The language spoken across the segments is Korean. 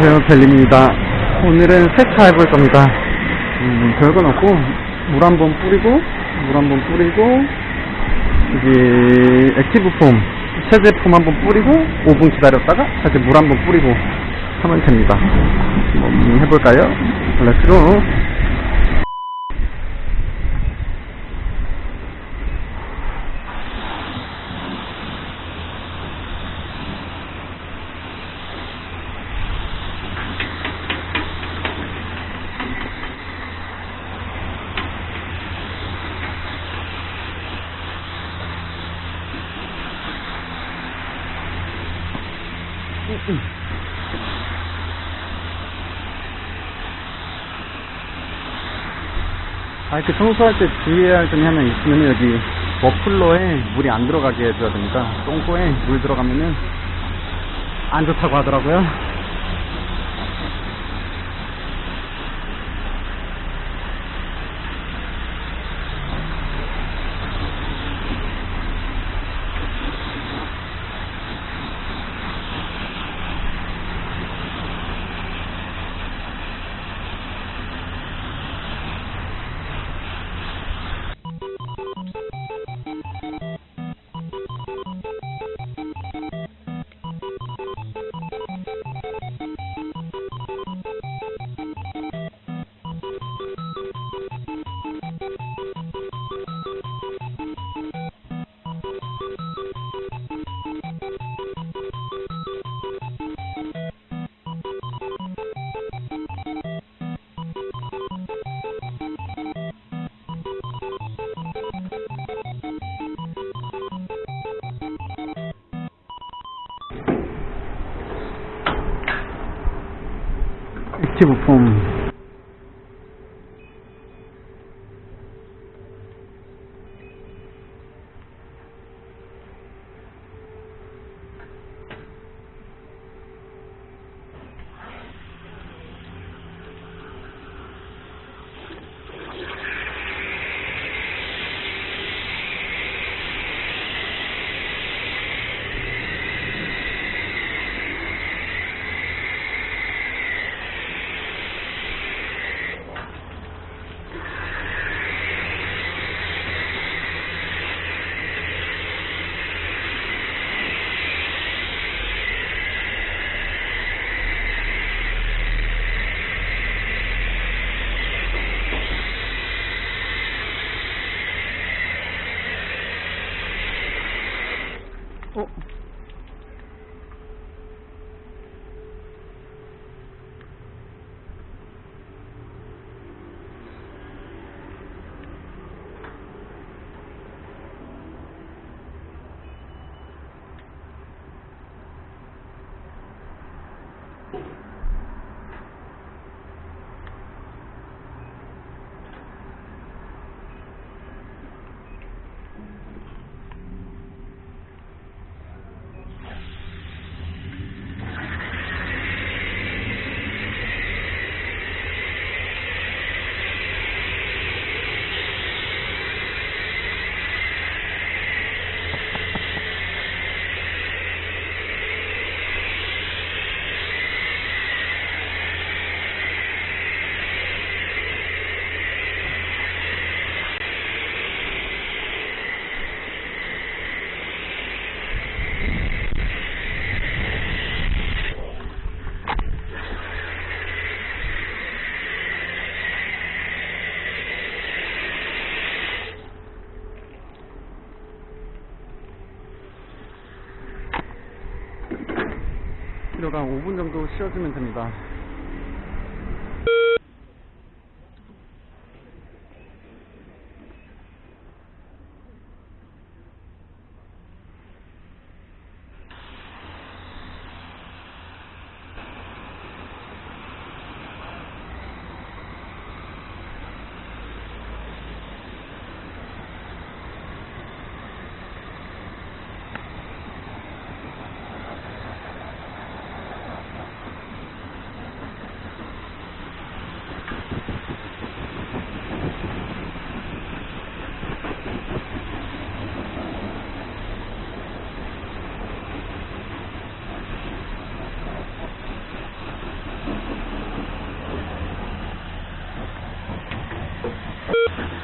안녕하세요. 벨lim입니다. 오늘은 세차 해볼 겁니다. 음, 별건 없고 물 한 번 뿌리고 물 한 번 뿌리고 여기 active foam 세제품 한번 뿌리고 5분 기다렸다가 다시 물 한 번 뿌리고 하면 됩니다. 한번 해볼까요? Let's go 아, 이렇게 청소할 때 주의해야 할 점이 하나 있으면 여기 머플러에 물이 안 들어가게 해줘야 됩니다. 똥꼬에 물 들어가면은 안 좋다고 하더라고요. 액티 propos. 필요가 5분 정도 쉬어주면 됩니다. Thank you.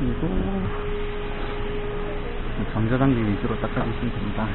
그리고 전자단계 위주로 닦아주시면 됩니다.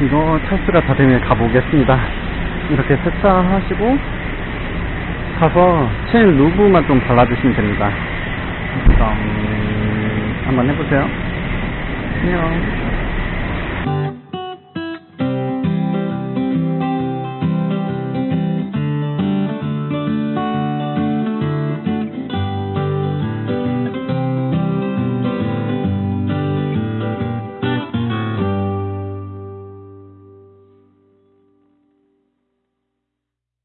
이거 찬스가 다 되면 가보겠습니다. 이렇게 세차하시고 가서 체인 루브만 좀 발라주시면 됩니다. 한번 해보세요. 안녕.